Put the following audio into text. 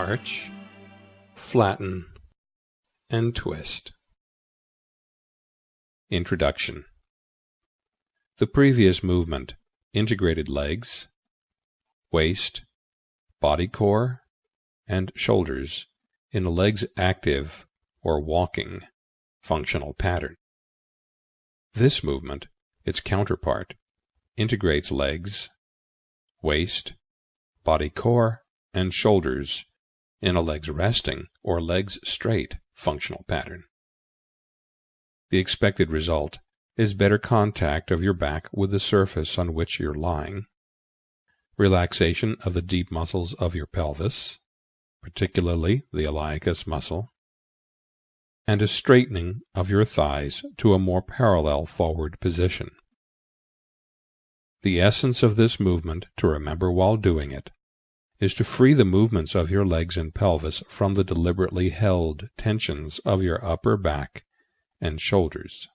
arch, flatten, and twist. Introduction The previous movement integrated legs, waist, body core, and shoulders in a legs active or walking functional pattern. This movement, its counterpart, integrates legs, waist, body core, and shoulders in a legs resting or legs straight functional pattern. The expected result is better contact of your back with the surface on which you're lying, relaxation of the deep muscles of your pelvis, particularly the iliacus muscle, and a straightening of your thighs to a more parallel forward position. The essence of this movement, to remember while doing it, is to free the movements of your legs and pelvis from the deliberately held tensions of your upper back and shoulders.